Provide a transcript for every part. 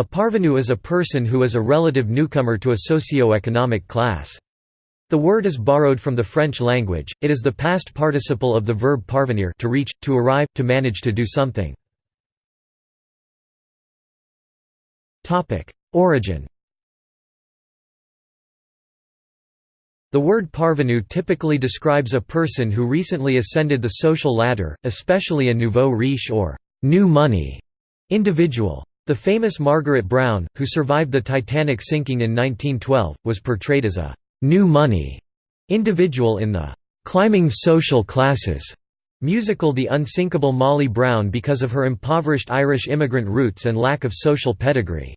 A parvenu is a person who is a relative newcomer to a socio-economic class. The word is borrowed from the French language, it is the past participle of the verb parvenir to reach, to arrive, to manage to do something. Origin The word parvenu typically describes a person who recently ascended the social ladder, especially a nouveau riche or «new money» individual. The famous Margaret Brown, who survived the Titanic sinking in 1912, was portrayed as a «new money» individual in the «climbing social classes» musical The Unsinkable Molly Brown because of her impoverished Irish immigrant roots and lack of social pedigree.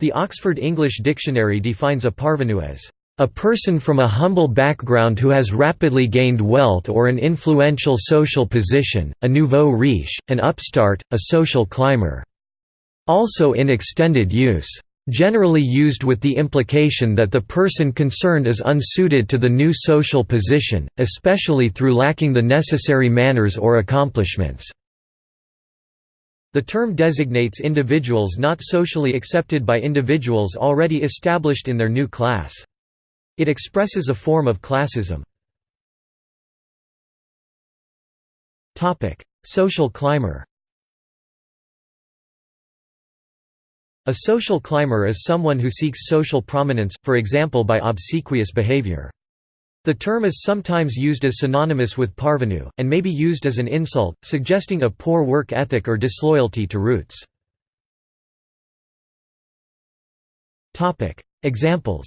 The Oxford English Dictionary defines a parvenu as a person from a humble background who has rapidly gained wealth or an influential social position, a nouveau riche, an upstart, a social climber. Also in extended use. Generally used with the implication that the person concerned is unsuited to the new social position, especially through lacking the necessary manners or accomplishments. The term designates individuals not socially accepted by individuals already established in their new class. It expresses a form of classism. Social climber A social climber is someone who seeks social prominence, for example by obsequious behavior. The term is sometimes used as synonymous with parvenu, and may be used as an insult, suggesting a poor work ethic or disloyalty to roots. Examples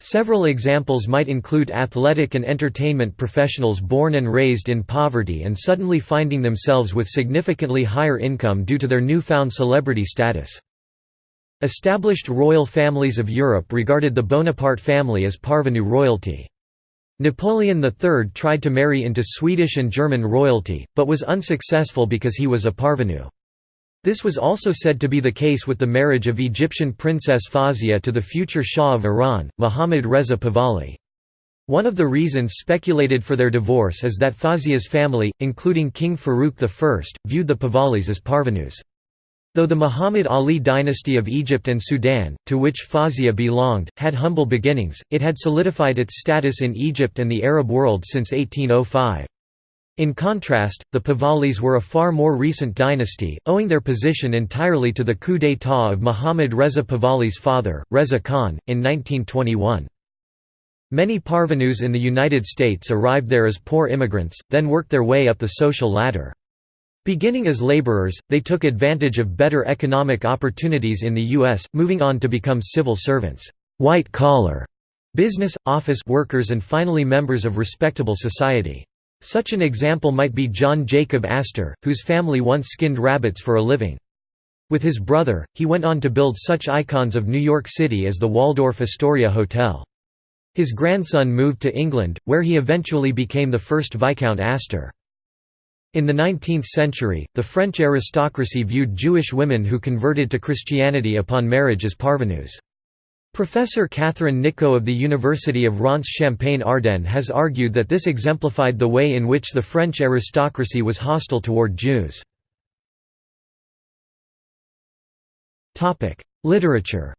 Several examples might include athletic and entertainment professionals born and raised in poverty and suddenly finding themselves with significantly higher income due to their newfound celebrity status. Established royal families of Europe regarded the Bonaparte family as parvenu royalty. Napoleon III tried to marry into Swedish and German royalty, but was unsuccessful because he was a parvenu. This was also said to be the case with the marriage of Egyptian princess Fawzia to the future Shah of Iran, Mohammad Reza Pahlavi. One of the reasons speculated for their divorce is that Fawzia's family, including King Farouk I, viewed the Pahlavis as parvenus. Though the Muhammad Ali dynasty of Egypt and Sudan, to which Fawzia belonged, had humble beginnings, it had solidified its status in Egypt and the Arab world since 1805. In contrast, the Pahlavis were a far more recent dynasty, owing their position entirely to the coup d'état of Muhammad Reza Pahlavi's father, Reza Khan, in 1921. Many parvenus in the United States arrived there as poor immigrants, then worked their way up the social ladder. Beginning as laborers, they took advantage of better economic opportunities in the U.S., moving on to become civil servants, white-collar, business, office workers and finally members of respectable society. Such an example might be John Jacob Astor, whose family once skinned rabbits for a living. With his brother, he went on to build such icons of New York City as the Waldorf Astoria Hotel. His grandson moved to England, where he eventually became the first Viscount Astor. In the 19th century, the French aristocracy viewed Jewish women who converted to Christianity upon marriage as parvenus. Professor Catherine Nicault of the University of Reims Champagne-Ardenne has argued that this exemplified the way in which the French aristocracy was hostile toward Jews. Literature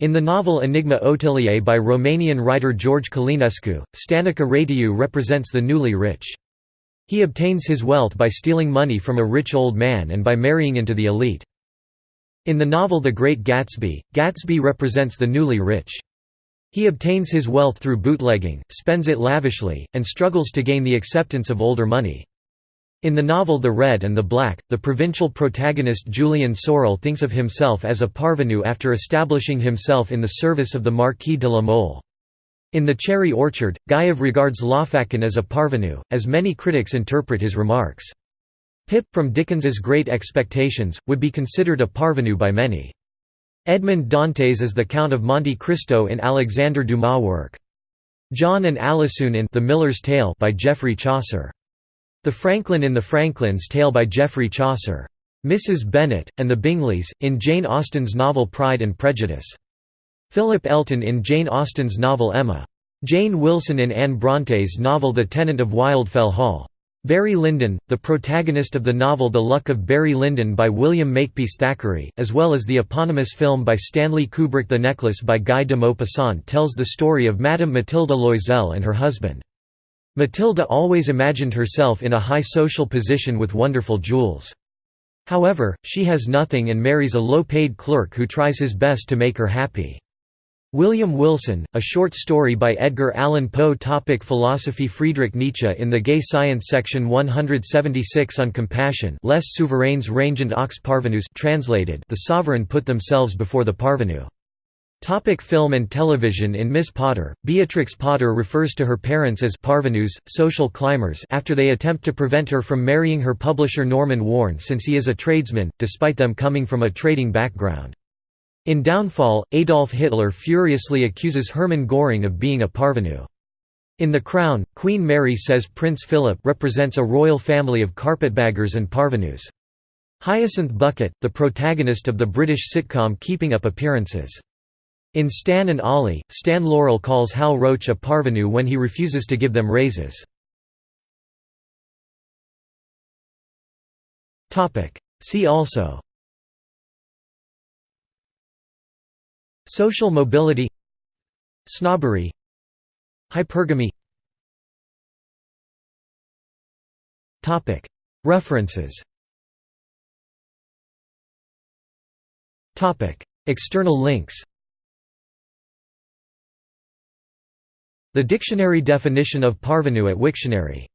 In the novel Enigma Otiliei by Romanian writer George Călinescu, Stanica Rațiu represents the newly rich. He obtains his wealth by stealing money from a rich old man and by marrying into the elite. In the novel The Great Gatsby, Gatsby represents the newly rich. He obtains his wealth through bootlegging, spends it lavishly, and struggles to gain the acceptance of older money. In the novel The Red and the Black, the provincial protagonist Julien Sorel thinks of himself as a parvenu after establishing himself in the service of the Marquis de la Mole. In The Cherry Orchard, Gayev regards Lopakhin as a parvenu, as many critics interpret his remarks. Pip, from Dickens's Great Expectations, would be considered a parvenu by many. Edmond Dantes is the Count of Monte Cristo in Alexander Dumas' work. John and Alisoun in The Miller's Tale by Geoffrey Chaucer. The Franklin in The Franklin's Tale by Geoffrey Chaucer. Mrs. Bennet, and the Bingleys, in Jane Austen's novel Pride and Prejudice. Philip Elton in Jane Austen's novel Emma. Jane Wilson in Anne Bronte's novel The Tenant of Wildfell Hall. Barry Lyndon, the protagonist of the novel The Luck of Barry Lyndon by William Makepeace Thackeray, as well as the eponymous film by Stanley Kubrick The Necklace by Guy de Maupassant tells the story of Madame Mathilde Loisel and her husband. Matilda always imagined herself in a high social position with wonderful jewels. However, she has nothing and marries a low-paid clerk who tries his best to make her happy. William Wilson, a short story by Edgar Allan Poe Topic Philosophy Friedrich Nietzsche in the Gay Science section 176 on compassion Les souverains rangent aux parvenus translated The sovereign put themselves before the parvenu. Topic film and television In Miss Potter, Beatrix Potter refers to her parents as parvenus, social climbers after they attempt to prevent her from marrying her publisher Norman Warne since he is a tradesman, despite them coming from a trading background. In Downfall, Adolf Hitler furiously accuses Hermann Göring of being a parvenu. In The Crown, Queen Mary says Prince Philip represents a royal family of carpetbaggers and parvenus. Hyacinth Bucket, the protagonist of the British sitcom Keeping Up Appearances. In Stan and Ollie, Stan Laurel calls Hal Roach a parvenu when he refuses to give them raises. See also Social mobility Snobbery Hypergamy. References. External links. The dictionary definition of parvenu at Wiktionary